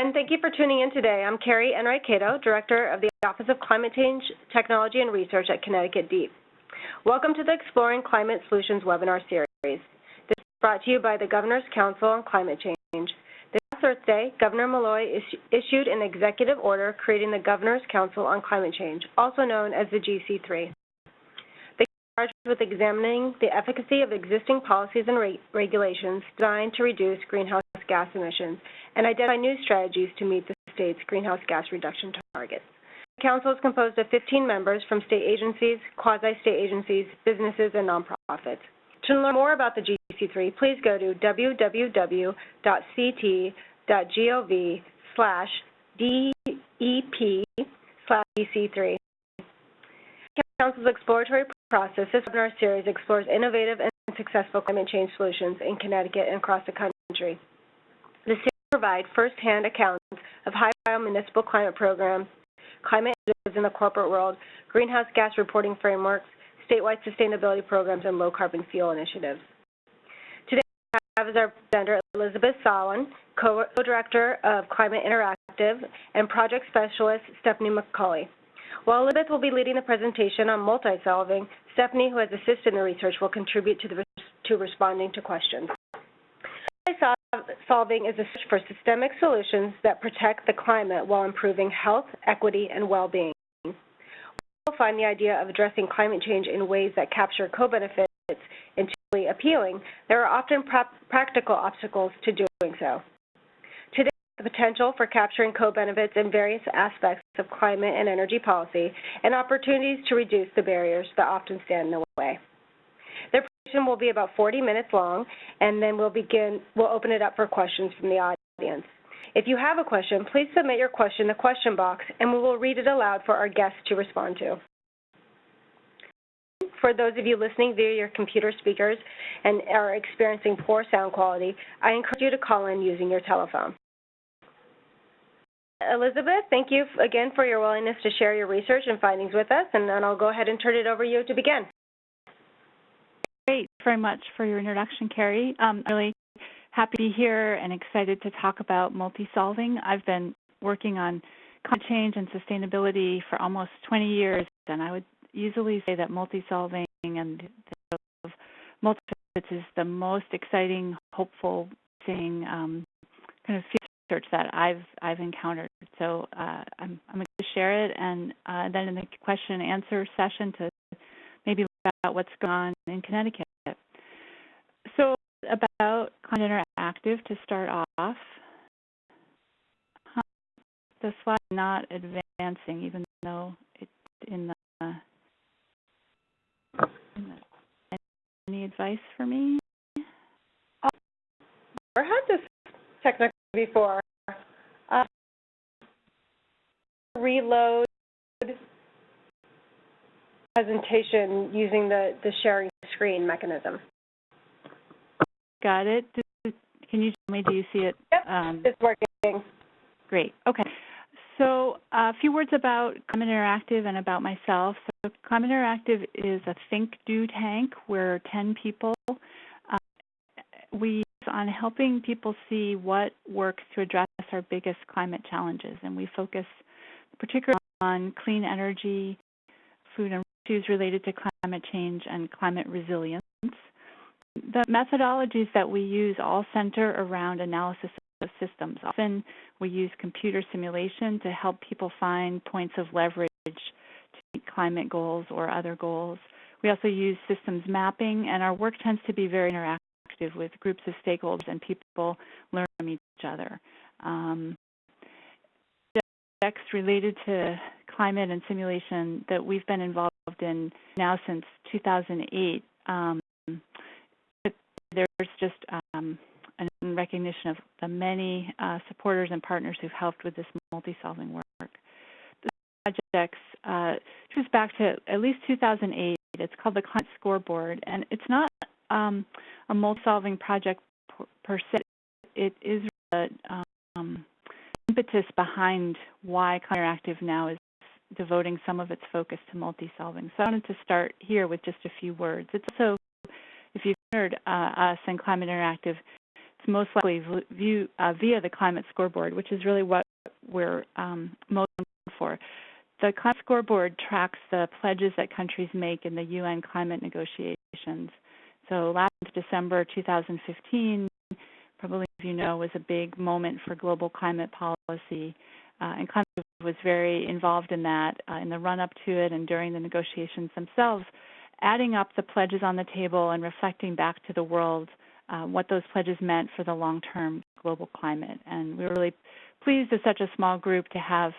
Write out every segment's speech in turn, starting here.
and thank you for tuning in today. I'm Keri Enright Kato, Director of the Office of Climate Change Technology and Research at Connecticut DEEP. Welcome to the Exploring Climate Solutions webinar series. This is brought to you by the Governor's Council on Climate Change. This Thursday, Governor Malloy issued an executive order creating the Governor's Council on Climate Change, also known as the GC3 They are charged with examining the efficacy of existing policies and re regulations designed to reduce greenhouse gas emissions and identify new strategies to meet the state's greenhouse gas reduction targets. The council is composed of 15 members from state agencies, quasi-state agencies, businesses, and nonprofits. To learn more about the GC3, please go to www.ct.gov slash DEP slash GC3. Council's exploratory process, this webinar series explores innovative and successful climate change solutions in Connecticut and across the country. The provide first-hand accounts of high-profile municipal climate programs, climate initiatives in the corporate world, greenhouse gas reporting frameworks, statewide sustainability programs, and low-carbon fuel initiatives. Today, we have as our presenter Elizabeth Sawin, co-director of Climate Interactive, and project specialist Stephanie McCauley. While Elizabeth will be leading the presentation on multi-solving, Stephanie, who has assisted in the research, will contribute to, the, to responding to questions. Multi-solving is a search for systemic solutions that protect the climate while improving health, equity, and well-being. We will find the idea of addressing climate change in ways that capture co-benefits intuitively appealing, there are often pra practical obstacles to doing so Today, the potential for capturing co-benefits in various aspects of climate and energy policy, and opportunities to reduce the barriers that often stand in the way. Presentation will be about 40 minutes long, and then we'll begin, we'll open it up for questions from the audience. If you have a question, please submit your question in the question box, and we will read it aloud for our guests to respond to. For those of you listening via your computer speakers and are experiencing poor sound quality, I encourage you to call in using your telephone. Elizabeth, thank you again for your willingness to share your research and findings with us, and then I'll go ahead and turn it over to you to begin. Great, very much for your introduction, Keri. Um, I'm really happy to be here and excited to talk about multi-solving. I've been working on climate change and sustainability for almost 20 years, and I would easily say that multi-solving and the multi is the most exciting, hopeful thing um, kind of research that I've I've encountered. So uh, I'm I'm going to share it, and uh, then in the question and answer session to about what's on in Connecticut. So about Climate Interactive to start off. The slide not advancing, even though it's in the, in the any advice for me? I've never had this technical before. Uh, reload presentation using the, the sharing screen mechanism. Got it. Can you tell me, do you see it? Yep, um, it's working. Great, okay. So a few words about Climate Interactive and about myself. So Climate Interactive is a think, do tank. We're 10 people. Uh, we on helping people see what works to address our biggest climate challenges. And we focus particularly on clean energy, food and issues related to climate change, and climate resilience. The methodologies that we use all center around analysis of systems. Often we use computer simulation to help people find points of leverage to meet climate goals or other goals. We also use systems mapping, and our work tends to be very interactive with groups of stakeholders and people learn from each other. Um, related to climate and simulation that we've been involved in now since 2008. Um, there's just um, recognition of the many uh, supporters and partners who've helped with this multi-solving work. This project uh, goes back to at least 2008. It's called the Climate Scoreboard, and it's not um, a multi-solving project per se. It is the um, impetus behind why Interactive now is devoting some of its focus to multi-solving. So I wanted to start here with just a few words. It's also, if you've heard uh, us and Climate Interactive, it's most likely view, uh, via the climate scoreboard, which is really what we're um, most for. The climate scoreboard tracks the pledges that countries make in the UN climate negotiations. So last December 2015, probably as you know, was a big moment for global climate policy. Uh, and climate was very involved in that uh, in the run up to it and during the negotiations themselves, adding up the pledges on the table and reflecting back to the world uh, what those pledges meant for the long term global climate. And we were really pleased as such a small group to have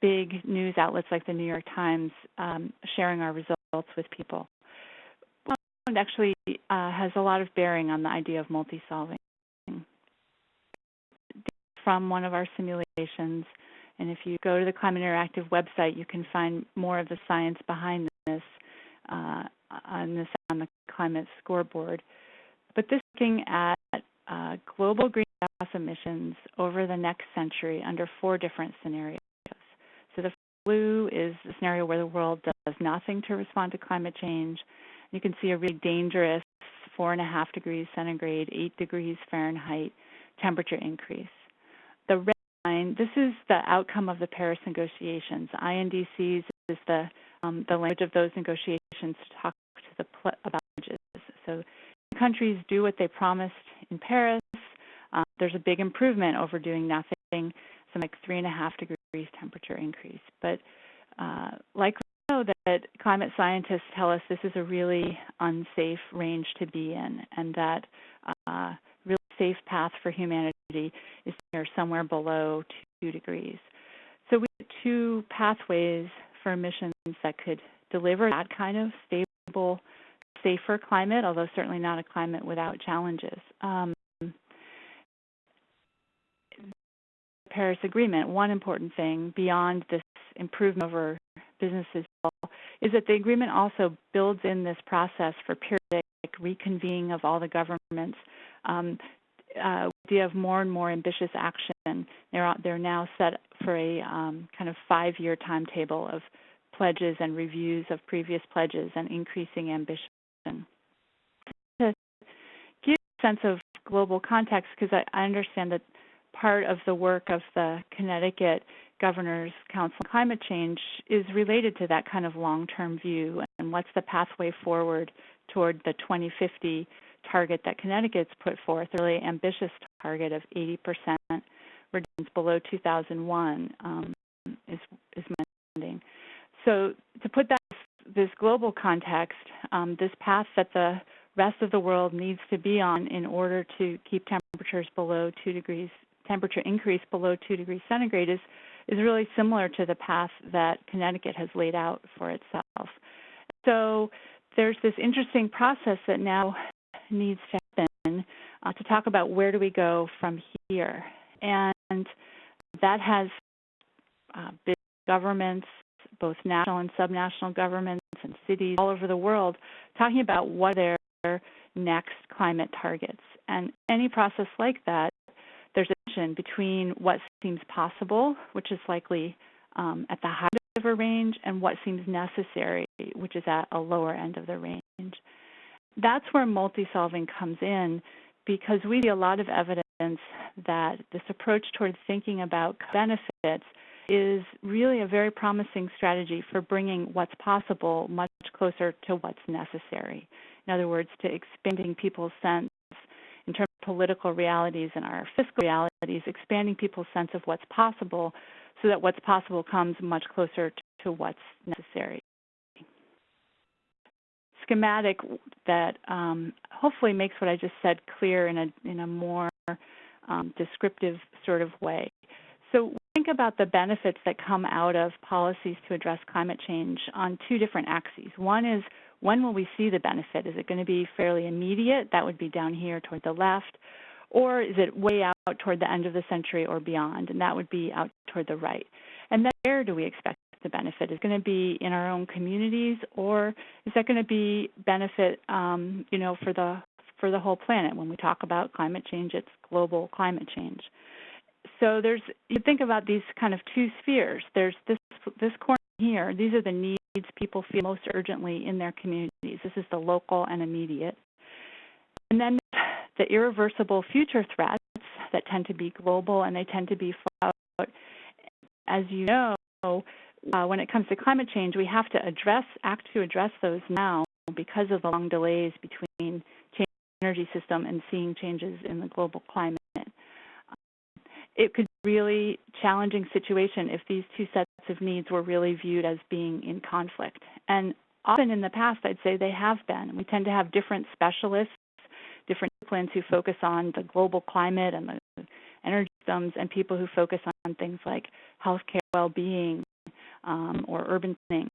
big news outlets like the New York Times um, sharing our results with people. It actually uh, has a lot of bearing on the idea of multi-solving. From one of our simulations, and if you go to the Climate Interactive website, you can find more of the science behind this uh, on this on the climate scoreboard. But this is looking at uh, global greenhouse emissions over the next century under four different scenarios. So the blue is the scenario where the world does nothing to respond to climate change. You can see a really dangerous four and a half degrees centigrade, eight degrees Fahrenheit temperature increase. The red this is the outcome of the Paris negotiations. INDCs is the um, the language of those negotiations to talk to the pl- about pledges. So countries do what they promised in Paris. Um, there's a big improvement over doing nothing, some like three and a half degrees temperature increase. But uh, like know that climate scientists tell us this is a really unsafe range to be in, and that uh, safe path for humanity is somewhere below two degrees. So we have two pathways for emissions that could deliver that kind of stable, safer climate, although certainly not a climate without challenges. Um, Paris Agreement, one important thing beyond this improvement over businesses is that the agreement also builds in this process for periodic reconvening of all the governments. Um, uh, idea of more and more ambitious action. They're they're now set for a um, kind of five-year timetable of pledges and reviews of previous pledges and increasing ambition. To give a sense of global context, because I, I understand that part of the work of the Connecticut Governor's Council on Climate Change is related to that kind of long-term view and what's the pathway forward toward the 2050 target that Connecticut's put forth, a really ambitious target of 80% reductions below 2001 um, is is manding. So to put that this global context, um, this path that the rest of the world needs to be on in order to keep temperatures below two degrees temperature increase below two degrees centigrade is is really similar to the path that Connecticut has laid out for itself. So there's this interesting process that now needs to happen uh, to talk about where do we go from here. And that has uh, big governments, both national and subnational governments and cities all over the world talking about what their next climate targets. And any process like that there's a tension between what seems possible, which is likely um, at the high end of a range, and what seems necessary, which is at a lower end of the range. That's where multi-solving comes in because we see a lot of evidence that this approach towards thinking about benefits is really a very promising strategy for bringing what's possible much closer to what's necessary. In other words, to expanding people's sense in terms of political realities and our fiscal realities, expanding people's sense of what's possible so that what's possible comes much closer to what's necessary. Schematic that um, hopefully makes what I just said clear in a, in a more um, descriptive sort of way. So think about the benefits that come out of policies to address climate change on two different axes. One is when will we see the benefit? Is it going to be fairly immediate? That would be down here toward the left. Or is it way out toward the end of the century or beyond? And that would be out toward the right. And then where do we expect the benefit? Is going to be in our own communities or is that going to be benefit um, you know, for the for the whole planet? When we talk about climate change, it's global climate change. So there's you think about these kind of two spheres. There's this this corner here. These are the needs people feel most urgently in their communities. This is the local and immediate. And then the irreversible future threats that tend to be global and they tend to be far out. As you know, uh, when it comes to climate change, we have to address, act to address those now because of the long delays between changing the energy system and seeing changes in the global climate. It could be a really challenging situation if these two sets of needs were really viewed as being in conflict. And often in the past, I'd say they have been. We tend to have different specialists, different disciplines who focus on the global climate and the energy systems, and people who focus on things like healthcare, well-being, um, or urban planning.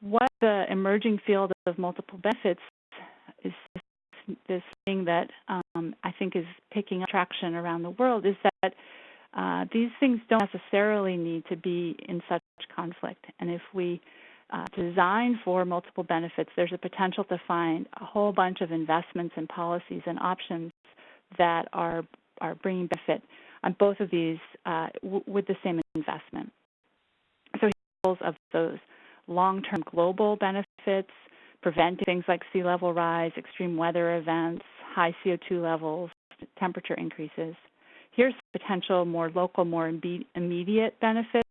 What the emerging field of multiple benefits is this thing that um, I think is picking up traction around the world is that uh, these things don't necessarily need to be in such conflict. And if we uh, design for multiple benefits, there's a potential to find a whole bunch of investments and policies and options that are are bringing benefit on both of these uh, with the same investment. Of those long-term global benefits, preventing things like sea level rise, extreme weather events, high CO2 levels, temperature increases. Here's potential more local, more immediate benefits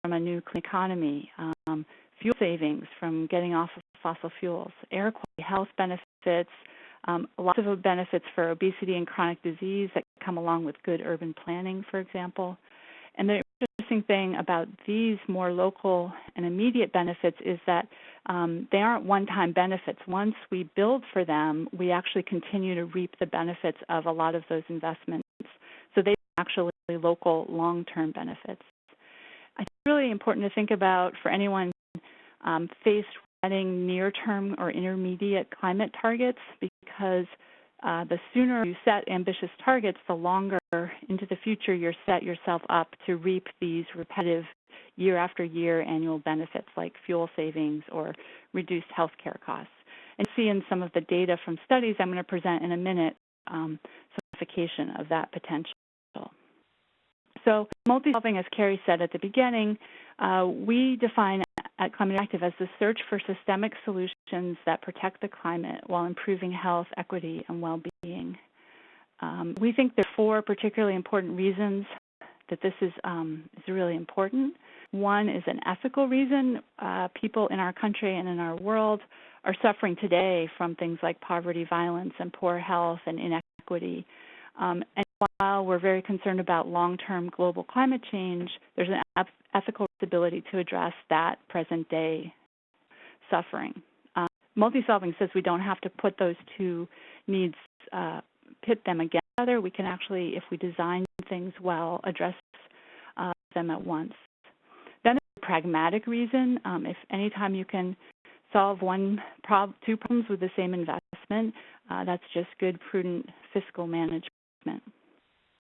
from a new clean economy, um, fuel savings from getting off of fossil fuels, air quality, health benefits, um, lots of benefits for obesity and chronic disease that come along with good urban planning, for example. And the interesting thing about these more local and immediate benefits is that um, they aren't one-time benefits. Once we build for them, we actually continue to reap the benefits of a lot of those investments. So they are actually local long-term benefits. I think it's really important to think about for anyone um, faced with setting near-term or intermediate climate targets because uh, the sooner you set ambitious targets, the longer into the future you're set yourself up to reap these repetitive year after year annual benefits like fuel savings or reduced health care costs. And see in some of the data from studies I'm going to present in a minute um, some of that potential. So multi-solving, as Keri said at the beginning, uh, we define at Climate Active as the search for systemic solutions that protect the climate while improving health, equity, and well-being. Um, we think there are four particularly important reasons that this is, um, is really important. One is an ethical reason. Uh, people in our country and in our world are suffering today from things like poverty, violence, and poor health and inequity. Um, and while we're very concerned about long-term global climate change, there's an ethical responsibility to address that present-day suffering. Uh, multi-solving says we don't have to put those two needs, uh, pit them against each other. We can actually, if we design things well, address uh, them at once. Then there's a pragmatic reason. Um, if anytime you can solve one prob two problems with the same investment, uh, that's just good, prudent fiscal management.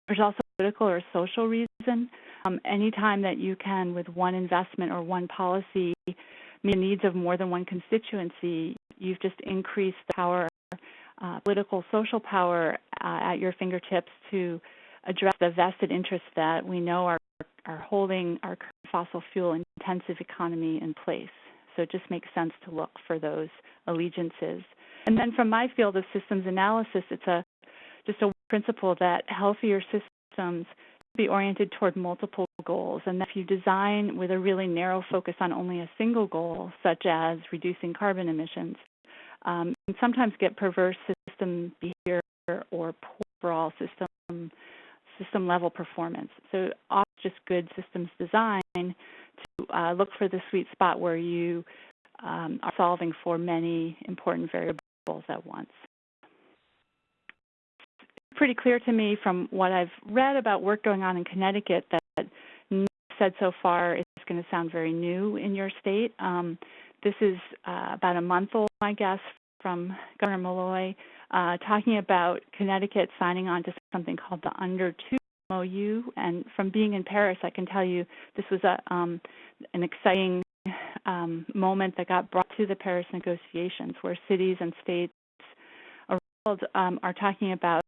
There's also political or social reason. Um, anytime that you can, with one investment or one policy, meet the needs of more than one constituency, you've just increased the power, uh, political, social power uh, at your fingertips to address the vested interests that we know are, are holding our fossil fuel intensive economy in place. So it just makes sense to look for those allegiances. And then from my field of systems analysis, it's a just a principle that healthier systems be oriented toward multiple goals. And that if you design with a really narrow focus on only a single goal such as reducing carbon emissions um, sometimes get perverse system behavior or poor overall system system level performance. So often just good systems design to uh, look for the sweet spot where you um, are solving for many important variables at once pretty clear to me from what I've read about work going on in Connecticut that said so far is going to sound very new in your state. Um, this is uh, about a month old, I guess, from Governor Malloy, uh, talking about Connecticut signing on to something called the Under Two MOU. And from being in Paris, I can tell you this was a um, an exciting um, moment that got brought to the Paris negotiations, where cities and states around um, are talking about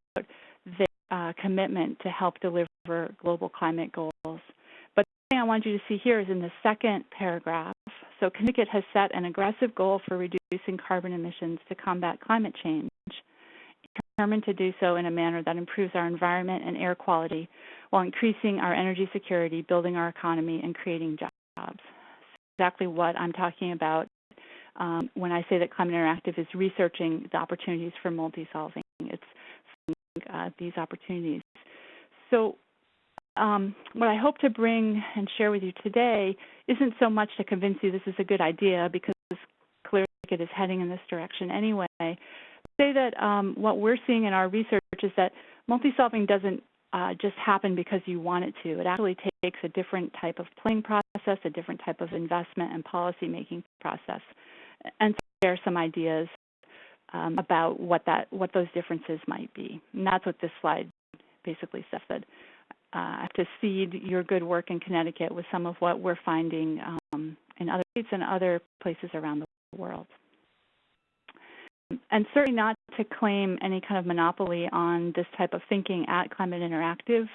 uh, commitment to help deliver global climate goals. But the thing I want you to see here is in the second paragraph. So Connecticut has set an aggressive goal for reducing carbon emissions to combat climate change. determined to do so in a manner that improves our environment and air quality while increasing our energy security, building our economy, and creating jobs. Exactly what I'm talking about um, when I say that Climate Interactive is researching the opportunities for multi-solving. It's uh, these opportunities. So um, what I hope to bring and share with you today isn't so much to convince you this is a good idea because clearly it is heading in this direction anyway. Say that um, what we're seeing in our research is that multi-solving doesn't uh, just happen because you want it to. It actually takes a different type of planning process, a different type of investment and policy making process, and share some ideas um, about what that what those differences might be. And that's what this slide basically. That uh, to seed your good work in Connecticut with some of what we're finding um, in other states and other places around the world. And certainly not to claim any kind of monopoly on this type of thinking at Climate Interactive.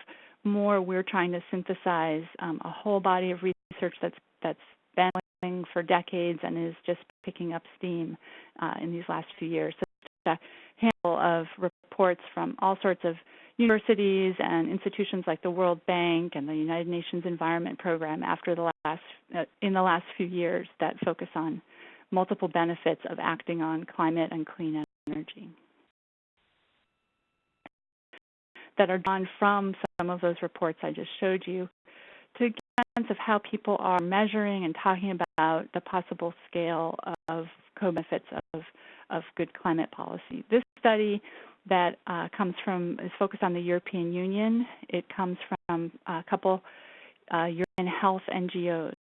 More, we're trying to synthesize um, a whole body of research that's that's been going for decades and is just picking up steam uh, in these last few years. So, a handful of reports from all sorts of universities and institutions like the World Bank and the United Nations Environment Program after the last uh, in the last few years that focus on multiple benefits of acting on climate and clean energy that are drawn from some of those reports I just showed you to sense of how people are measuring and talking about the possible scale of co-benefits of, of good climate policy. This study that uh, comes from is focused on the European Union. It comes from a couple uh, European health NGOs,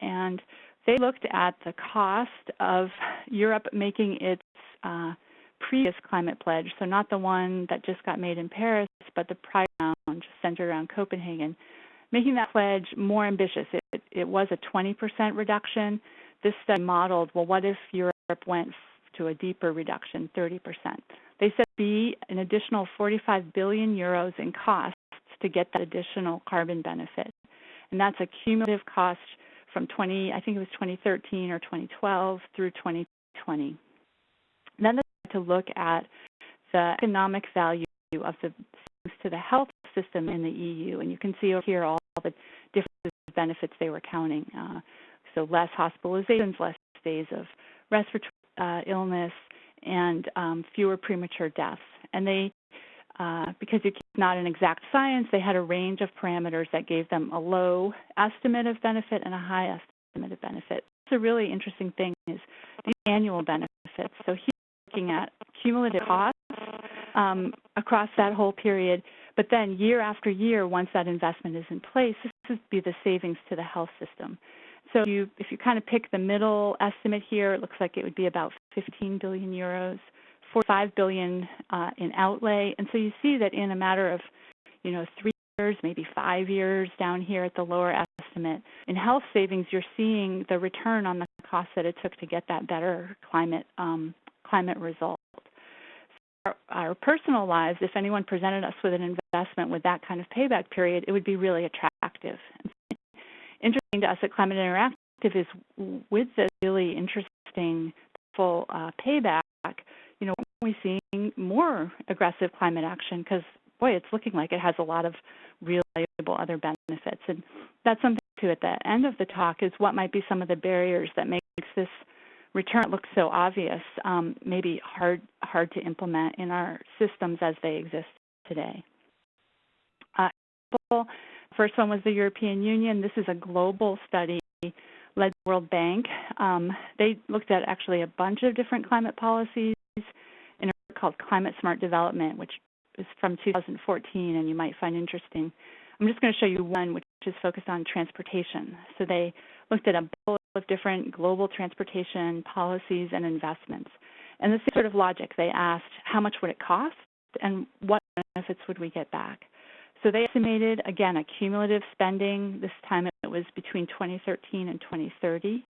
and they looked at the cost of Europe making its uh, previous climate pledge, so not the one that just got made in Paris, but the prior round centered around Copenhagen, making that pledge more ambitious. It, it was a 20% reduction. This study modeled, well, what if Europe went to a deeper reduction, 30%? They said be an additional 45 billion euros in costs to get that additional carbon benefit. And that's a cumulative cost from 20, I think it was 2013 or 2012 through 2020. then they had to look at the economic value of the to the health system in the EU, and you can see over here all the different benefits they were counting. Uh, so less hospitalizations, less days of respiratory uh, illness, and um, fewer premature deaths. And they, uh, because it's not an exact science, they had a range of parameters that gave them a low estimate of benefit and a high estimate of benefit. It's a really interesting thing is the annual benefits. So here looking at cumulative costs um, across that whole period, but then year after year, once that investment is in place, this would be the savings to the health system. So you, if you kind of pick the middle estimate here, it looks like it would be about 15 billion euros, 45 billion uh, in outlay. And so you see that in a matter of, you know, three years, maybe five years down here at the lower estimate, in health savings, you're seeing the return on the cost that it took to get that better climate um, climate result. Our, personal lives, if anyone presented us with an investment with that kind of payback period, it would be really attractive. Interesting to us at Climate Interactive is with this really interesting full uh, payback, you know, we're seeing more aggressive climate action? Because, boy, it's looking like it has a lot of real valuable other benefits. And that's something, too, at the end of the talk is what might be some of the barriers that makes this return looks so obvious, um, maybe hard, hard to implement in our systems as they exist today. Uh, First one was the European Union. This is a global study led by the World Bank. Um, they looked at actually a bunch of different climate policies in a called Climate Smart Development, which is from 2014 and you might find interesting. I'm just going to show you one which is focused on transportation. So they looked at a of different global transportation policies and investments. And the same sort of logic, they asked how much would it cost and what benefits would we get back? So they estimated, again, a cumulative spending. This time it was between 2013 and 2030,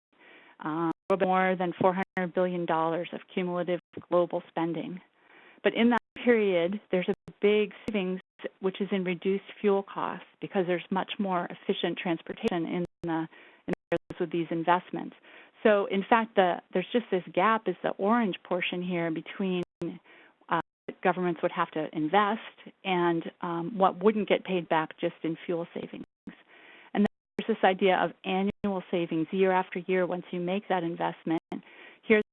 um, a little bit more than $400 billion of cumulative global spending. But in that period, there's a big savings, which is in reduced fuel costs because there's much more efficient transportation in the with these investments. So in fact, the, there's just this gap is the orange portion here between uh, governments would have to invest and um, what wouldn't get paid back just in fuel savings. And then there's this idea of annual savings year after year once you make that investment. Here's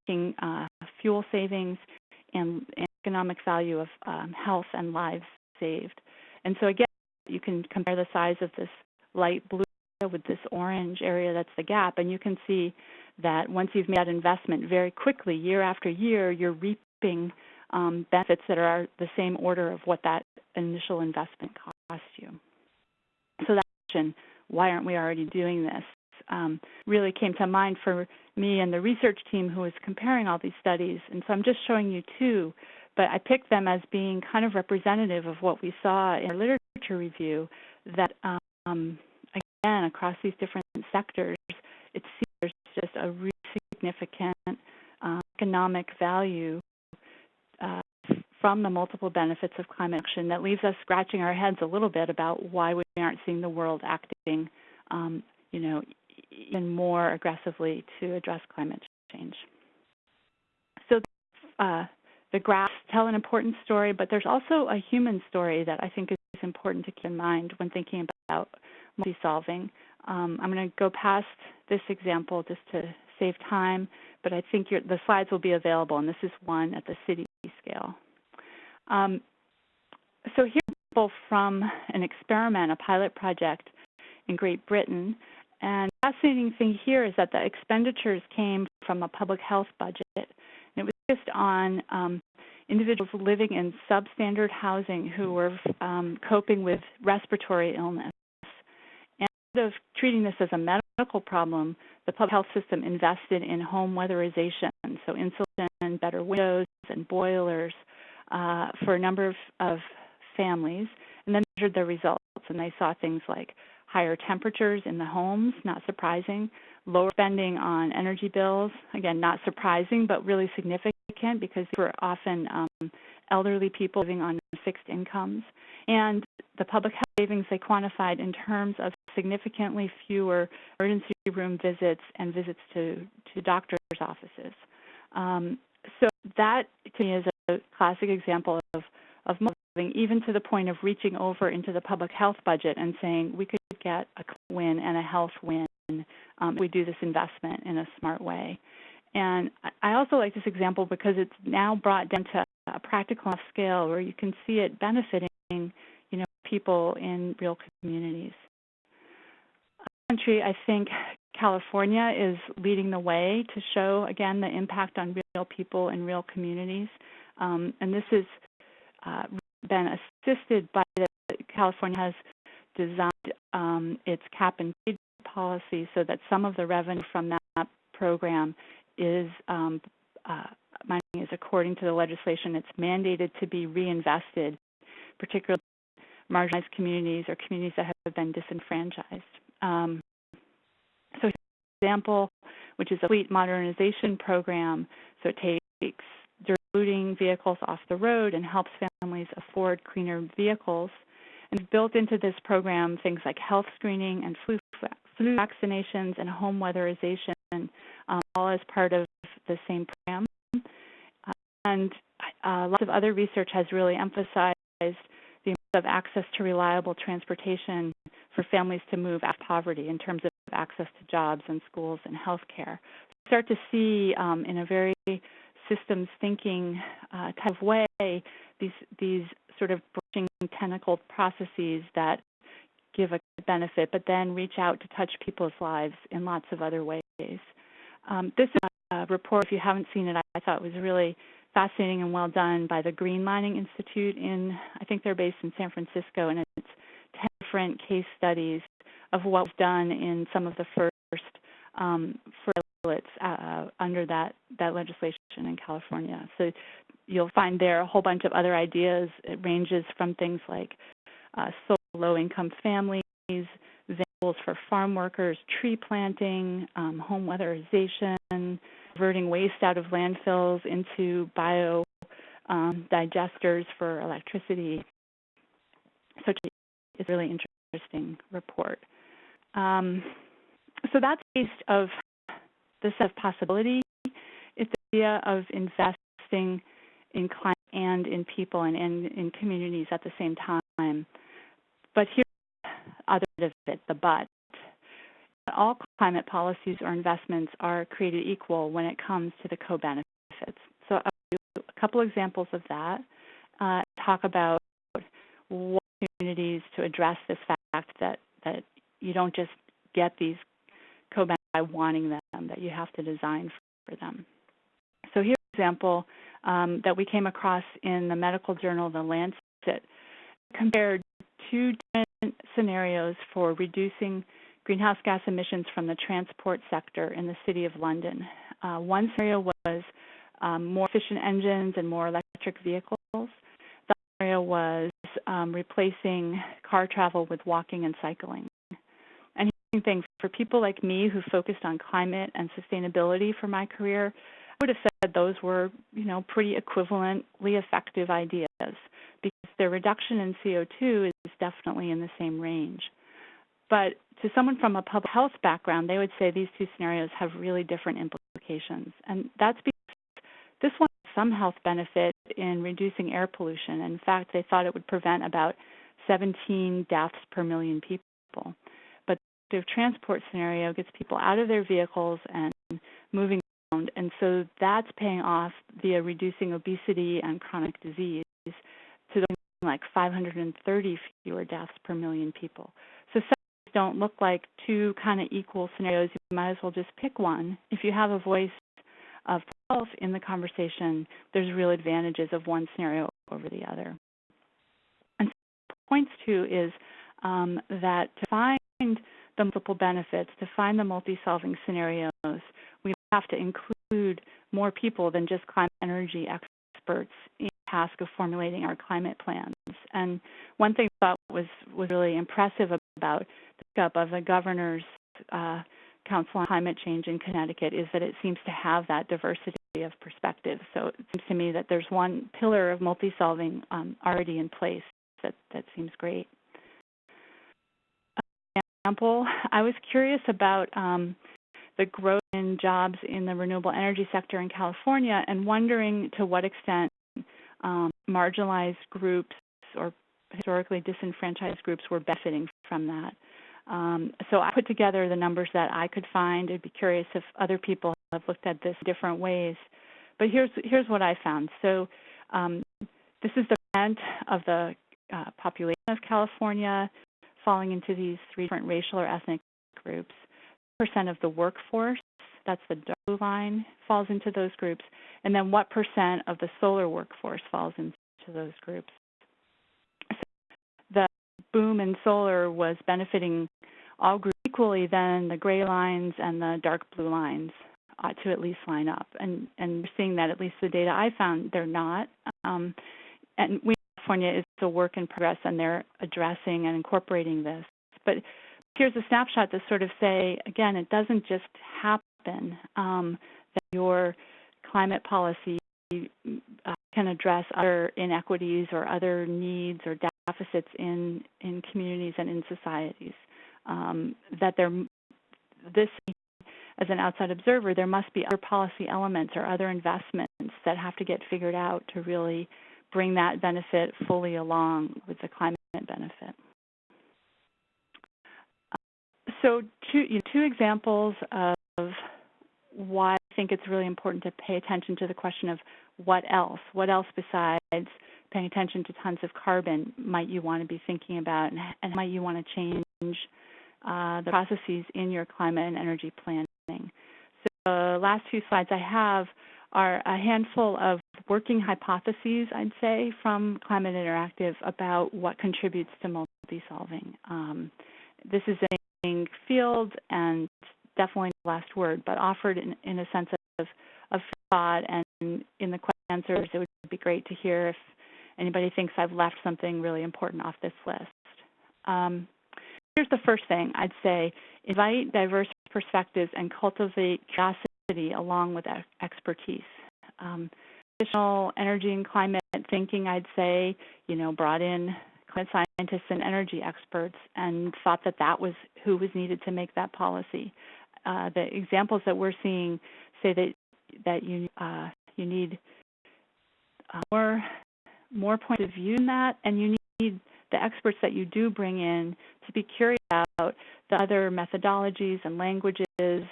uh, fuel savings and, and economic value of um, health and lives saved. And so again, you can compare the size of this light blue with this orange area that's the gap, and you can see that once you've made that investment very quickly, year after year, you're reaping um, benefits that are the same order of what that initial investment cost you. So that question, why aren't we already doing this, um, really came to mind for me and the research team who was comparing all these studies. And so I'm just showing you two, but I picked them as being kind of representative of what we saw in our literature review that um, again, across these different sectors, it seems there's just a really significant uh, economic value uh, from the multiple benefits of climate action that leaves us scratching our heads a little bit about why we aren't seeing the world acting, um, you know, even more aggressively to address climate change. So uh, the graphs tell an important story, but there's also a human story that I think is important to keep in mind when thinking about multi-solving. Um, I'm going to go past this example just to save time, but I think the slides will be available, and this is one at the city scale. Um, so example from an experiment, a pilot project in Great Britain. And the fascinating thing here is that the expenditures came from a public health budget. And it was focused on um, individuals living in substandard housing who were um, coping with respiratory illness of treating this as a medical problem, the public health system invested in home weatherization, so insulation, better windows, and boilers uh, for a number of, of families, and then measured the results. And they saw things like higher temperatures in the homes, not surprising, lower spending on energy bills, again, not surprising, but really significant because they were often um, elderly people living on fixed incomes. And the public health savings they quantified in terms of significantly fewer emergency room visits and visits to, to doctors' offices. Um, so that to me is a classic example of, of moving even to the point of reaching over into the public health budget and saying we could get a win and a health win um, if we do this investment in a smart way. And I also like this example because it's now brought down to a practical scale where you can see it benefiting, you know, people in real communities. Country, I think California is leading the way to show again the impact on real people in real communities, um, and this has uh, been assisted by the California has designed um, its cap and trade policy so that some of the revenue from that program is um, uh, mining is according to the legislation, it's mandated to be reinvested, particularly marginalized communities or communities that have been disenfranchised. Um, so, example, which is a fleet modernization program, so it takes polluting vehicles off the road and helps families afford cleaner vehicles. And built into this program things like health screening and flu, flu vaccinations and home weatherization, um, all as part of the same program. And uh, lots of other research has really emphasized the importance of access to reliable transportation for families to move out of poverty in terms of access to jobs and schools and health care. Start to see um, in a very systems thinking uh, type of way these these sort of branching tentacled processes that give a benefit, but then reach out to touch people's lives in lots of other ways. Um, this is a report, if you haven't seen it, I, I thought was really fascinating and well done by the Greenlining Institute in, I think they're based in San Francisco, and it's 10 different case studies of what was done in some of the first um, pilots uh, under that, that legislation in California. So you'll find there a whole bunch of other ideas. It ranges from things like uh, low-income families, vehicles for farm workers, tree planting, um, home weatherization, converting waste out of landfills into bio um, digesters for electricity. So it's a really interesting report. Um, so that's based of the set of possibility. It's the idea of investing in climate and in people and in, in communities at the same time. But here's the other bit of it, the but. All climate policies or investments are created equal when it comes to the co-benefits. So I'll do a couple examples of that. Uh, talk about what opportunities to address this fact that, that you don't just get these co-benefits by wanting them, that you have to design for them. So here's an example um, that we came across in the medical journal, The Lancet, compared two different scenarios for reducing greenhouse gas emissions from the transport sector in the City of London. Uh, one scenario was um, more efficient engines and more electric vehicles. The scenario was um, replacing car travel with walking and cycling. And thing for people like me who focused on climate and sustainability for my career, I would have said those were, you know, pretty equivalently effective ideas because their reduction in CO2 is definitely in the same range. But to someone from a public health background, they would say these two scenarios have really different implications. And that's because this one has some health benefit in reducing air pollution. In fact, they thought it would prevent about 17 deaths per million people. But the transport scenario gets people out of their vehicles and moving around, and so that's paying off via reducing obesity and chronic disease to like 530 fewer deaths per million people. Don't look like two kind of equal scenarios. You might as well just pick one. If you have a voice of self in the conversation, there's real advantages of one scenario over the other. And points to is um, that to find the multiple benefits, to find the multi-solving scenarios, we have to include more people than just climate energy experts in the task of formulating our climate plans. And one thing I thought was was really impressive about of the governor's uh, Council on Climate Change in Connecticut is that it seems to have that diversity of perspectives. So it seems to me that there's one pillar of multi-solving um, already in place that, that seems great. Example, I was curious about um, the growth in jobs in the renewable energy sector in California and wondering to what extent um, marginalized groups or historically disenfranchised groups were benefiting from that. Um, so I put together the numbers that I could find. I'd be curious if other people have looked at this different ways. But here's here's what I found. So um, this is the percent of the uh, population of California falling into these three different racial or ethnic groups. Percent of the workforce, that's the dark blue line, falls into those groups. And then what percent of the solar workforce falls into those groups So the boom in solar was benefiting all groups equally, then the gray lines and the dark blue lines ought to at least line up. And and we're seeing that at least the data I found they're not. Um, and we California is a work in progress, and they're addressing and incorporating this. But here's a snapshot to sort of say again, it doesn't just happen um, that your climate policy uh, can address other inequities or other needs or deficits in in communities and in societies. Um, that there, this as an outside observer, there must be other policy elements or other investments that have to get figured out to really bring that benefit fully along with the climate benefit. So two, you know, two examples of why I think it's really important to pay attention to the question of what else, what else besides paying attention to tons of carbon might you want to be thinking about and, and might you want to change uh, the processes in your climate and energy planning. So the last two slides I have are a handful of working hypotheses, I'd say, from Climate Interactive about what contributes to multi-solving. Um, this is a field and definitely the last word, but offered in, in a sense of, of thought and in the answers, it would be great to hear if anybody thinks I've left something really important off this list. Um, here's the first thing I'd say invite diverse perspectives and cultivate curiosity along with expertise. Um, additional energy and climate thinking, I'd say, you know, brought in climate scientists and energy experts and thought that that was who was needed to make that policy. Uh, the examples that we're seeing say that that you uh, you need uh, more more points of view in that, and you need the experts that you do bring in to be curious about the other methodologies and languages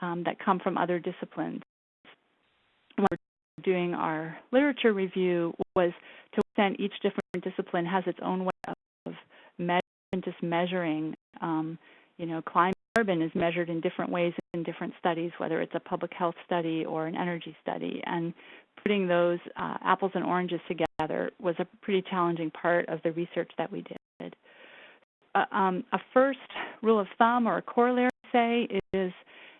um, that come from other disciplines. When we're doing our literature review was to extent each different discipline has its own way of measuring, just measuring. Um, you know, climate carbon is measured in different ways in different studies, whether it's a public health study or an energy study. And putting those uh, apples and oranges together was a pretty challenging part of the research that we did. Uh, um, a first rule of thumb or a corollary, say, is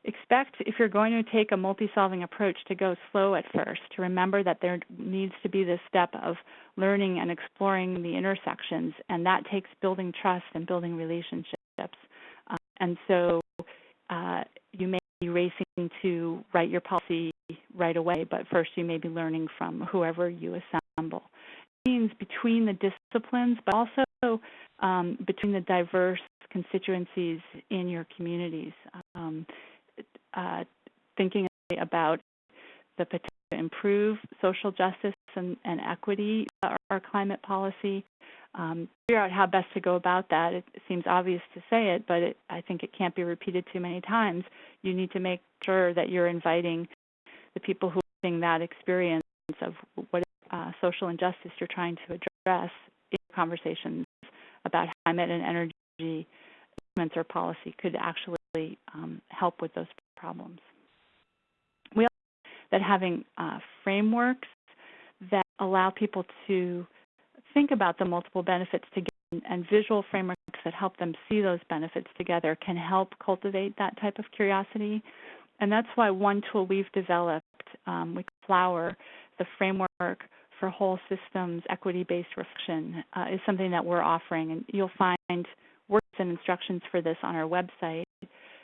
expect if you're going to take a multi-solving approach to go slow at first, to remember that there needs to be this step of learning and exploring the intersections, and that takes building trust and building relationships. Uh, and so uh, you may be racing to write your policy right away, but first you may be learning from whoever you assemble. It means between the disciplines, but also um, between the diverse constituencies in your communities. Um, uh, thinking about the potential to improve social justice and, and equity, our, our, climate policy, um, figure out how best to go about that. It, seems obvious to say it, but it, I think it can't be repeated too many times. You need to make sure that you're inviting the people who are having that experience of what uh, social injustice you're trying to address in conversations about climate and energy movements or policy could actually um, help with those problems. We also that having uh, frameworks that allow people to think about the multiple benefits together and visual frameworks that help them see those benefits together can help cultivate that type of curiosity. And that's why one tool we've developed, um, we Flower, the framework for whole systems equity-based reflection, uh, is something that we're offering. And you'll find works and instructions for this on our website.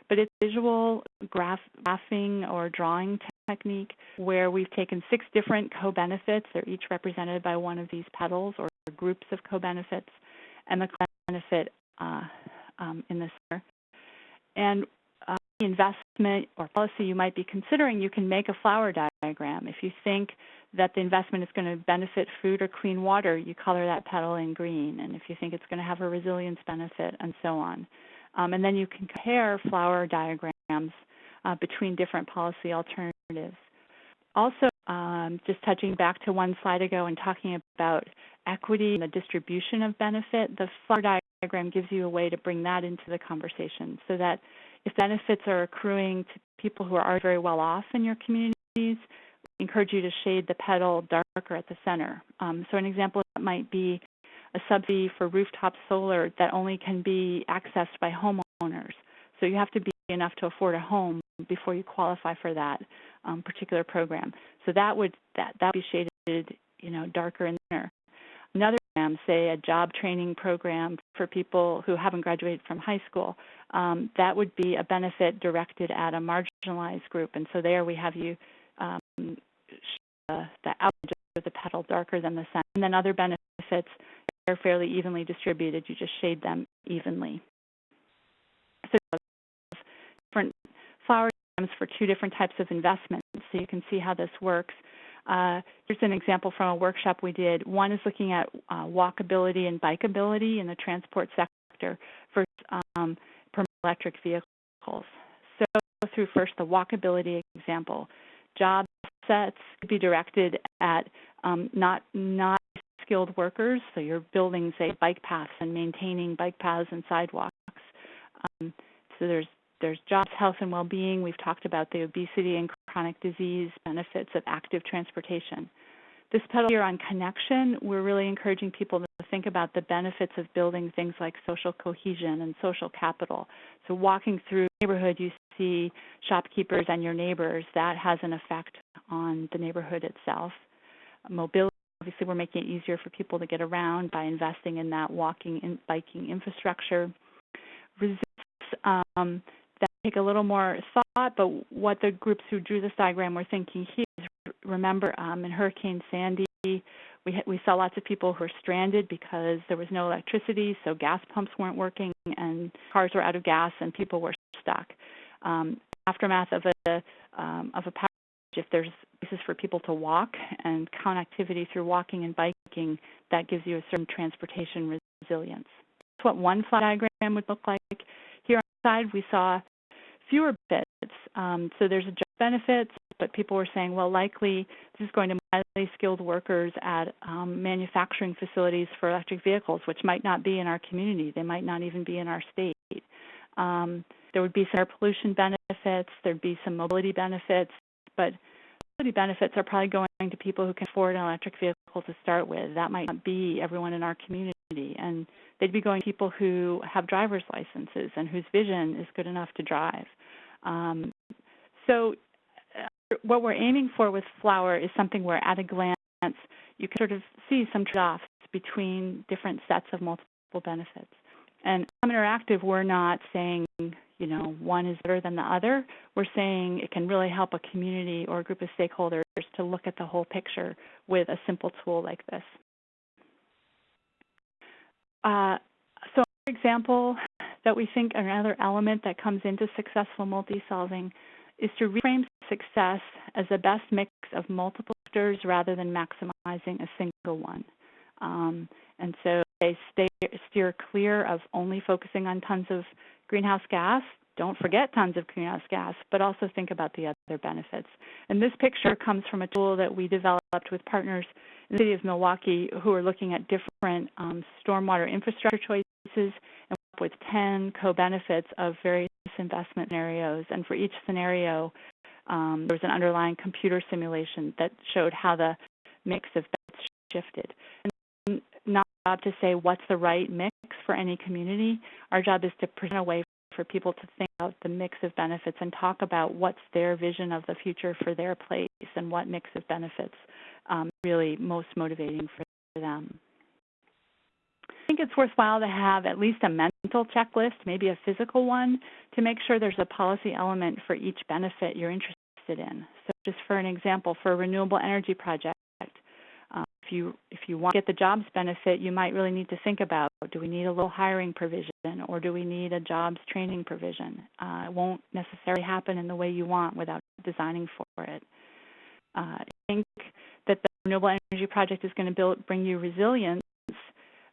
But it's visual graph, graphing or drawing technique where we've taken six different co-benefits. They're each represented by one of these petals or groups of co-benefits, and the benefit uh, um, in the center. And uh, investment or policy you might be considering, you can make a flower diagram. If you think that the investment is going to benefit food or clean water, you color that petal in green. And if you think it's going to have a resilience benefit, and so on. Um, and then you can compare flower diagrams uh, between different policy alternatives. Also, um, just touching back to one slide ago and talking about equity and the distribution of benefit, the flower diagram gives you a way to bring that into the conversation so that if benefits are accruing to people who are already very well off in your communities, encourage you to shade the petal darker at the center. Um, so an example might be a subsidy for rooftop solar that only can be accessed by homeowners. So you have to be enough to afford a home before you qualify for that um, particular program. So that would that that would be shaded, you know, darker in there. Another program, say a job training program for people who haven't graduated from high school, um, that would be a benefit directed at a marginalized group. And so there we have you um, the, the of the petal darker than the center. And then other benefits are fairly evenly distributed. You just shade them evenly. So different flower diagrams for two different types of investments, so you can see how this works. Uh, here's an example from a workshop we did. One is looking at uh, walkability and bikeability in the transport sector for um, electric vehicles. So through first the walkability example. Job sets could be directed at um, not not skilled workers. So you're building, say, bike paths and maintaining bike paths and sidewalks. Um, so there's there's jobs, health, and well-being. We've talked about the obesity and chronic disease benefits of active transportation. This petal here on connection, we're really encouraging people to think about the benefits of building things like social cohesion and social capital. So walking through neighborhood, you see shopkeepers and your neighbors. That has an effect on the neighborhood itself. Mobility, obviously, we're making it easier for people to get around by investing in that walking and biking infrastructure. Resist, um, take a little more thought, but what the groups who drew this diagram were thinking here is remember um, in Hurricane Sandy, we we saw lots of people who were stranded because there was no electricity, so gas pumps weren't working, and cars were out of gas, and people were stuck. Um, aftermath of a um, of a power outage, if there's places for people to walk and connectivity through walking and biking, that gives you a certain transportation resilience. That's what one flat diagram would look like. Here on the side, we saw fewer benefits. Um, so there's a job benefits, but people were saying, well, likely this is going to highly skilled workers at um, manufacturing facilities for electric vehicles, which might not be in our community. They might not even be in our state. Um, there would be some air pollution benefits. There'd be some mobility benefits, but benefits are probably going to people who can afford an electric vehicle to start with. That might not be everyone in our community, and they'd be going to people who have driver's licenses and whose vision is good enough to drive. Um, so uh, what we're aiming for with Flower is something where at a glance you can sort of see some trade-offs between different sets of multiple benefits. And Interactive, we're not saying, you know, one is better than the other. We're saying it can really help a community or a group of stakeholders to look at the whole picture with a simple tool like this. Uh, so, for example, that we think another element that comes into successful multi-solving is to reframe success as the best mix of multiple factors rather than maximizing a single one. Um, and so they stay, steer clear of only focusing on tons of greenhouse gas. Don't forget tons of greenhouse gas, but also think about the other benefits. And this picture comes from a tool that we developed with partners in the city of Milwaukee who are looking at different um, stormwater infrastructure choices and with 10 co-benefits of various investment scenarios. And for each scenario, um, there was an underlying computer simulation that showed how the mix of bets shifted. And not to say what's the right mix for any community. Our job is to present a way for people to think about the mix of benefits and talk about what's their vision of the future for their place and what mix of benefits um, really most motivating for them. I think it's worthwhile to have at least a mental checklist, maybe a physical one, to make sure there's a policy element for each benefit you're interested in. So just for an example, for a renewable energy project, you if you want to get the jobs benefit, you might really need to think about do we need a little hiring provision or do we need a jobs training provision? Uh, it won't necessarily happen in the way you want without designing for it. Uh, I think that the renewable energy project is going to build, bring you resilience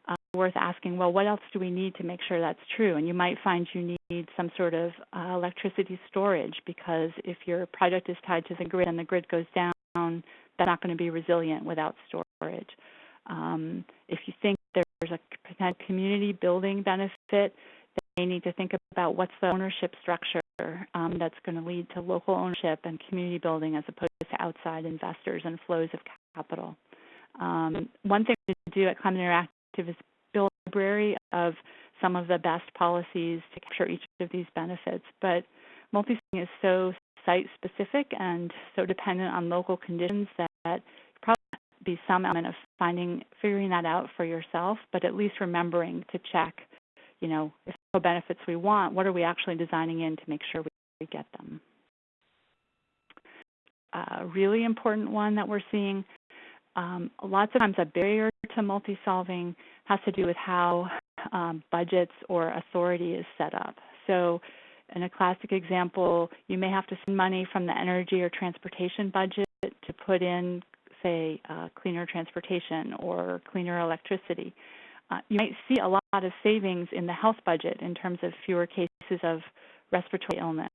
uh, worth asking, well, what else do we need to make sure that's true? And you might find you need some sort of uh, electricity storage because if your project is tied to the grid and the grid goes down, that's not going to be resilient without storage. Um, if you think there's a potential community building benefit, then you need to think about what's the ownership structure um, that's going to lead to local ownership and community building as opposed to outside investors and flows of capital. Um, one thing to do at Climate Interactive is build a library of some of the best policies to capture each of these benefits. But multi is so site specific and so dependent on local conditions that probably be some element of finding figuring that out for yourself, but at least remembering to check, you know, if the benefits we want, what are we actually designing in to make sure we, get them. A really important one that we're seeing um, lots of times a barrier to multi-solving has to do with how um, budgets or authority is set up. So in a classic example, you may have to spend money from the energy or transportation budget put in, say, uh, cleaner transportation or cleaner electricity. Uh, you might see a lot of savings in the health budget in terms of fewer cases of respiratory illness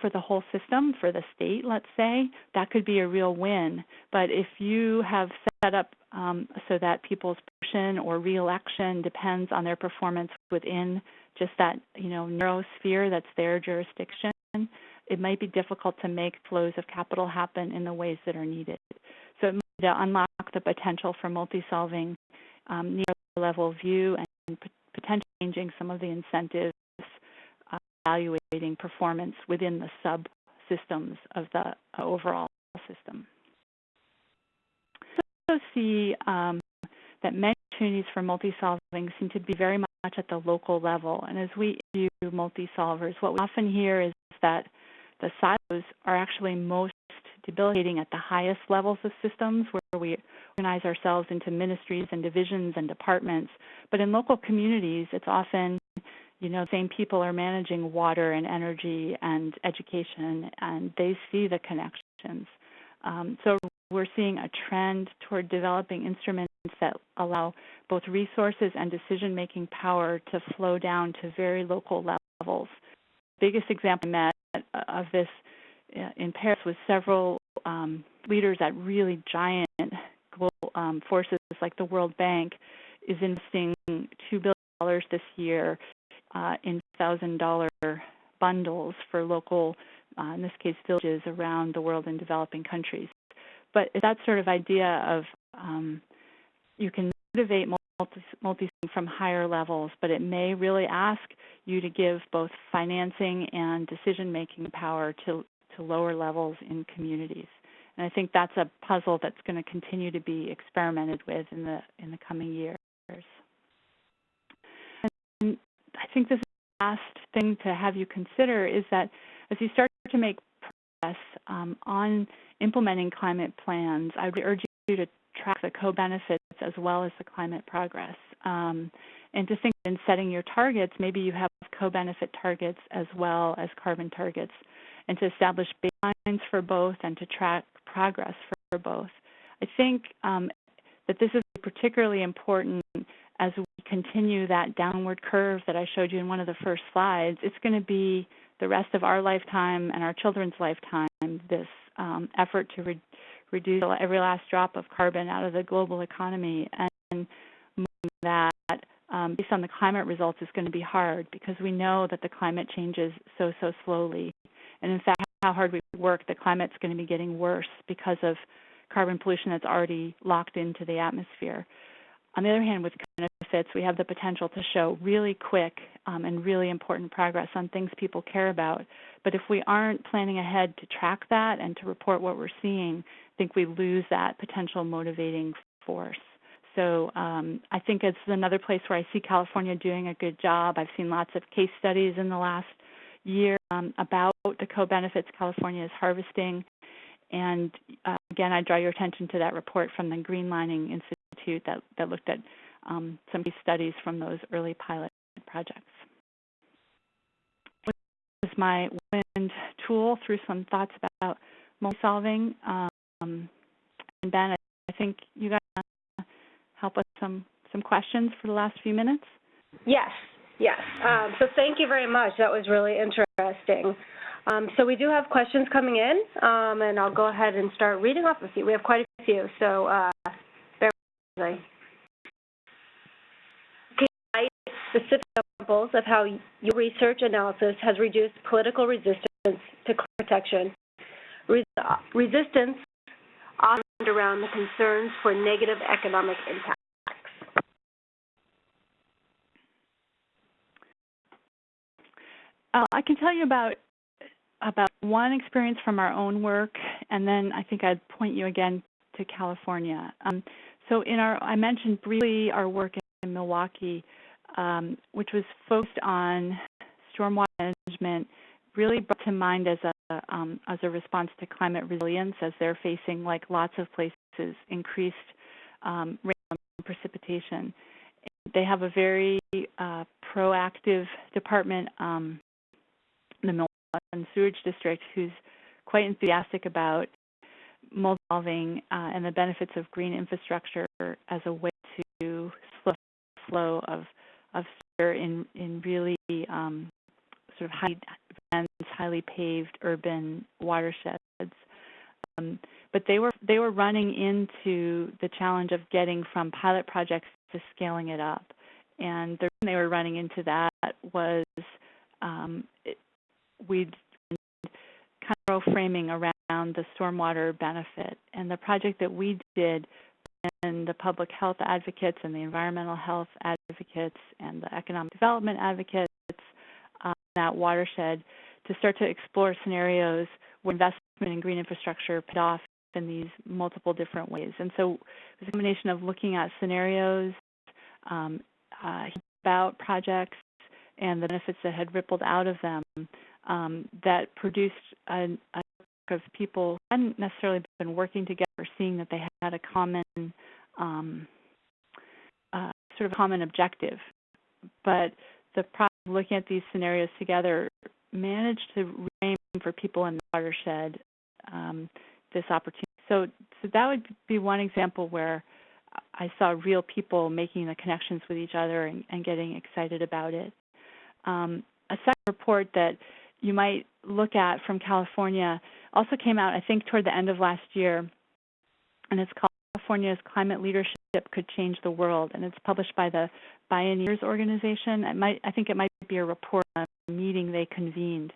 for the whole system, for the state, let's say, that could be a real win. But if you have set up um, so that people's promotion or reelection depends on their performance within just that, you know, neurosphere that's their jurisdiction, it might be difficult to make flows of capital happen in the ways that are needed. So it might to unlock the potential for multi-solving um, near level view and potentially changing some of the incentives evaluating performance within the subsystems of the overall system. So also see um, that many opportunities for multi-solving seem to be very much at the local level. And as we do multi-solvers, what we often hear is that the silos are actually most debilitating at the highest levels of systems where we organize ourselves into ministries and divisions and departments. But in local communities, it's often you know, same people are managing water and energy and education, and they see the connections. Um, so we're seeing a trend toward developing instruments that allow both resources and decision-making power to flow down to very local levels. Biggest example I met of this uh, in Paris was several um, leaders at really giant global um, forces like the World Bank is investing $2 billion this year uh, in $1,000 bundles for local, uh, in this case, villages around the world in developing countries. But that sort of idea of um, you can motivate multi, from higher levels, but it may really ask you to give both financing and decision-making power to, to lower levels in communities. And I think that's a puzzle that's going to continue to be experimented with in the in the coming years. And I think this last thing to have you consider is that as you start to make progress um, on implementing climate plans, I would urge you to track the co-benefits as well as the climate progress. Um, and to think in setting your targets, maybe you have co-benefit targets as well as carbon targets, and to establish baselines for both and to track progress for both. I think um, that this is particularly important as we continue that downward curve that I showed you in one of the first slides. It's going to be the rest of our lifetime and our children's lifetime, this um, effort to re reduce every last drop of carbon out of the global economy. And that um, based on the climate results is going to be hard because we know that the climate changes so, so slowly. And in fact, how hard we work, the climate's going to be getting worse because of carbon pollution that's already locked into the atmosphere. On the other hand, with benefits, we have the potential to show really quick um, and really important progress on things people care about. But if we aren't planning ahead to track that and to report what we're seeing, think we lose that potential motivating force. So um, I think it's another place where I see California doing a good job. I've seen lots of case studies in the last year um, about the co-benefits California is harvesting. And uh, again, I draw your attention to that report from the Greenlining Institute that, that looked at um, some case studies from those early pilot projects. This is my wind tool through some thoughts about multi-solving. Um, and Ben, I think you guys help us some some questions for the last few minutes. Yes, yes. Um, so thank you very much. That was really interesting. Um, so we do have questions coming in, um, and I'll go ahead and start reading off a few. We have quite a few, so uh, bear with me. Specific examples of how your research analysis has reduced political resistance to protection. Res around the concerns for negative economic impacts. Uh, I can tell you about about one experience from our own work, and then I think I'd point you again to California. Um, so in our, I mentioned briefly our work in Milwaukee, um, which was focused on stormwater management, really brought to mind as a um, as a response to climate resilience, as they're facing, like lots of places, increased um, rain and precipitation. They have a very uh, proactive department um, the Milwaukee Sewage District, who's quite enthusiastic about solving uh, and the benefits of green infrastructure as a way to slow flow of of sewer in in really um, sort of high dense, highly paved urban watersheds. Um, but they were they were running into the challenge of getting from pilot projects to scaling it up, and the reason they were running into that was um, we kind of framing around the stormwater benefit. And the project that we did and the public health advocates and the environmental health advocates and the economic development advocates that watershed to start to explore scenarios where investment in green infrastructure paid off in these multiple different ways. And so it was a combination of looking at scenarios um, uh, about projects and the benefits that had rippled out of them um, that produced a, a of people who hadn't necessarily been working together, seeing that they had a common um, uh, sort of common objective. But the looking at these scenarios together, managed to frame for people in the watershed um, this opportunity. So, so that would be one example where I saw real people making the connections with each other and, and getting excited about it. Um, a second report that you might look at from California also came out, I think, toward the end of last year, and it's called California's Climate Leadership Could Change the World, and it's published by the Bioneers organization. Might, I think it might be a report on a meeting they convened,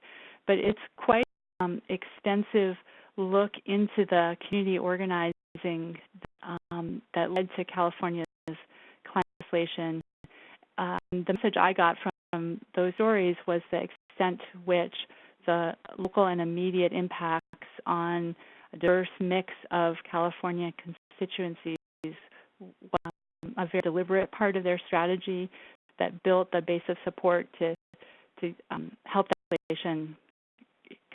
but it's quite um, extensive look into the community organizing um, that led to California's climate legislation. Um, the message I got from, those stories was the extent to which the local and immediate impacts on a diverse mix of California constituencies was a very deliberate part of their strategy that built the base of support to to um, help that legislation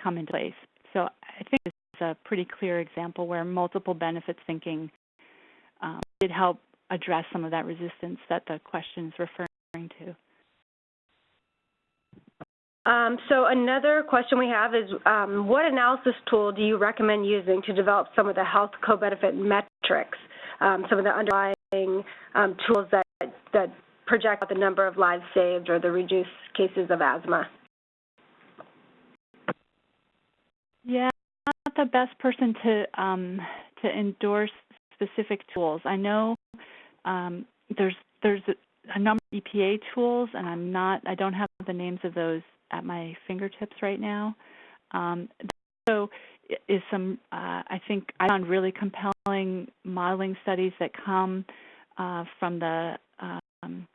come into place. So I think this is a pretty clear example where multiple benefits thinking um, did help address some of that resistance that the question is referring to. Um, so another question we have is, um, what analysis tool do you recommend using to develop some of the health co-benefit metrics, um, some of the underlying um, tools that, that project the number of lives saved or the reduced cases of asthma? Yeah, I'm not the best person to um, to endorse specific tools. I know um, there's there's a, a number of EPA tools, and I'm not I don't have the names of those at my fingertips right now. Um, so is some uh, I think I found really compelling modeling studies that come uh, from the um,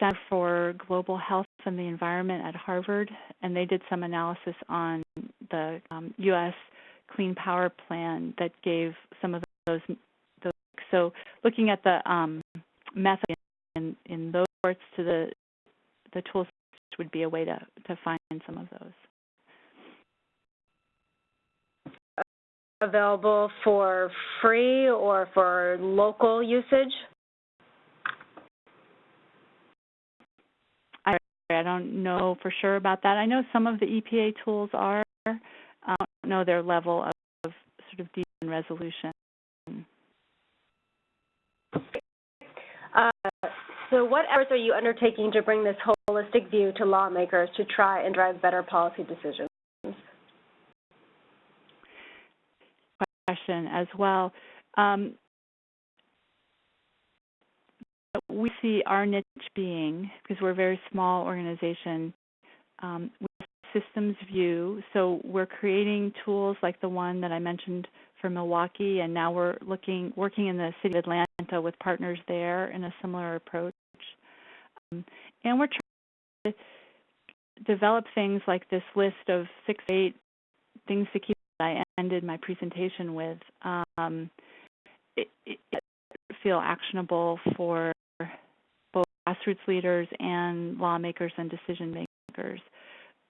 Center for Global Health and the Environment at Harvard, and they did some analysis on the um, U.S. Clean Power Plan that gave some of those. those so looking at the um, method in, in those parts to the the tools would be a way to, to find some of those. Available for free or for local usage? I don't know for sure about that. I know some of the EPA tools are. I don't know their level of, of sort of deep resolution. Uh, so what efforts are you undertaking to bring this holistic view to lawmakers to try and drive better policy decisions? Question as well. Um, we see our niche being, because we're a very small organization, um, with systems view. So we're creating tools like the one that I mentioned for Milwaukee, and now we're looking, working in the city of Atlanta with partners there in a similar approach. Um, and we're trying to develop things like this list of six, eight things to keep I ended my presentation with. Um, it, it feel actionable for grassroots leaders and lawmakers and decision makers.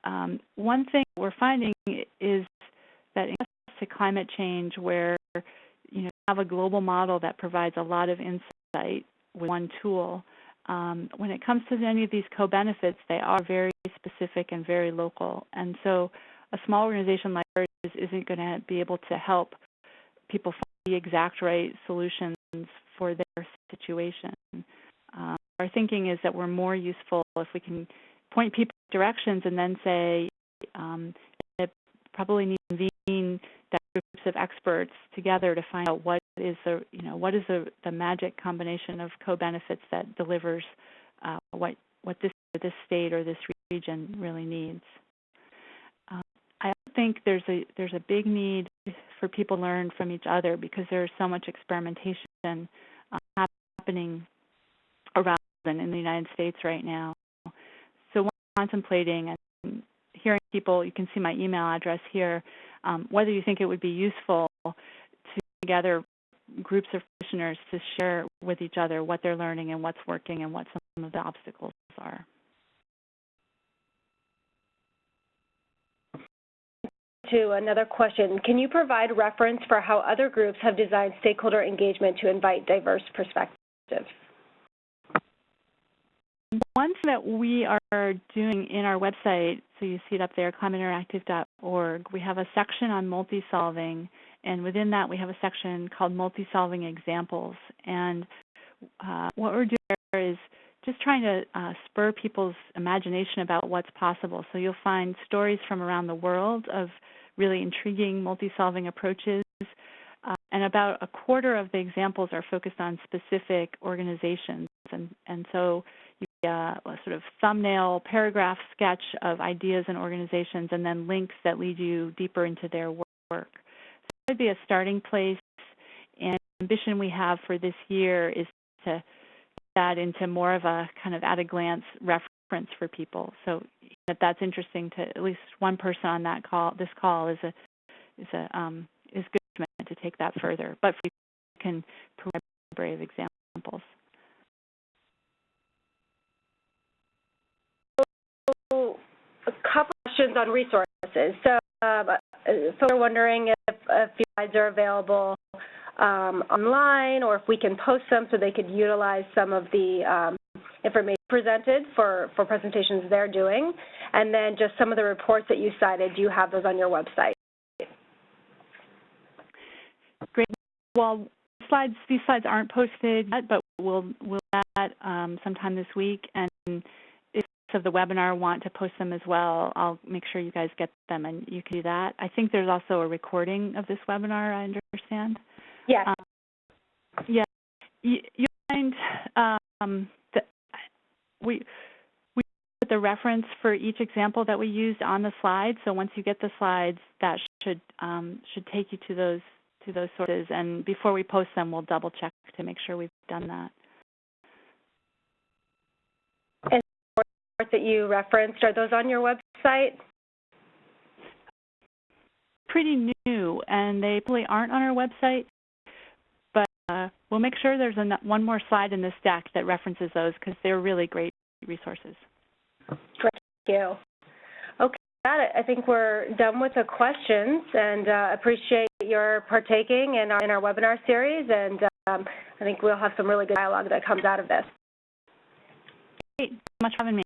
Um, one thing we're finding is that in to climate change, where you know have a global model that provides a lot of insight with one tool. Um, when it comes to any of these co-benefits, they are very specific and very local, and so a small organization like ours isn't going to be able to help people find the exact right solutions for their situation. Um, our thinking is that we're more useful if we can point people directions and then say um, it probably need to convene groups of experts together to find out what is the you know what is the, the magic combination of co-benefits that delivers uh, what what this this state or this region really needs. Um, I think there's a there's a big need for people to learn from each other because there's so much experimentation uh, happening in the United States right now. So contemplating and hearing people, you can see my email address here, um, whether you think it would be useful to gather groups of practitioners to share with each other what they're learning and what's working and what some of the obstacles are. To another question, can you provide reference for how other groups have designed stakeholder engagement to invite diverse perspectives? One thing that we are doing in our website, so you see it up there, climateinteractive.org, we have a section on multi-solving, and within that we have a section called multi-solving examples. And uh, what we're doing there is just trying to uh, spur people's imagination about what's possible. So you'll find stories from around the world of really intriguing multi-solving approaches. Uh, and about a quarter of the examples are focused on specific organizations. And, and so get a, sort of thumbnail paragraph sketch of ideas and organizations and then links that lead you deeper into their work. So that would be a starting place. And the ambition we have for this year is to that into more of a kind of at a glance reference for people. So if that's interesting to at least one person on that call, this call is a is a um, is good to take that further. But we can library examples. So, a couple questions on resources. So, uh, folks are wondering if, if slides are available um, online or if we can post them so they could utilize some of the um, information presented for, for presentations they're doing. And then just some of the reports that you cited, do you have those on your website? Great. Well, slides these slides aren't posted yet, but we'll we'll that um, sometime this week. And of the webinar want to post them as well, I'll make sure you guys get them, and you can do that. I think there's also a recording of this webinar. I understand. Yes. Um, yeah, you, you'll find um, that we we put the reference for each example that we used on the slide. So once you get the slides, that should um, should take you to those to those sources. And before we post them, we'll double check to make sure we've done that. That you referenced are those on your website? Pretty new, and they probably aren't on our website. Uh, we'll make sure there's a, one more slide in this deck that references those because they're really great resources. Great, thank you. Okay, got it. I think we're done with the questions and uh, appreciate your partaking in our, in our webinar series and um, I think we'll have some really good dialogue that comes out of this. Great, so much for having me.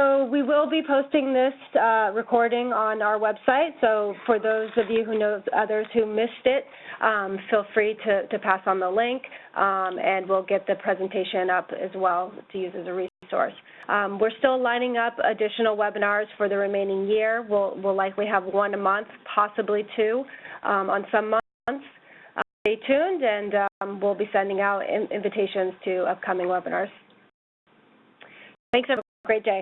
So we will be posting this uh, recording on our website. So for those of you who know others who missed it, um, feel free to, to, pass on the link, um, and we'll get the presentation up as well to use as a resource. Um, we're still lining up additional webinars for the remaining year. We'll, we'll likely have one a month, possibly two um, on some months. Uh, stay tuned, and um, we'll be sending out in invitations to upcoming webinars. Thanks, everyone. Great day.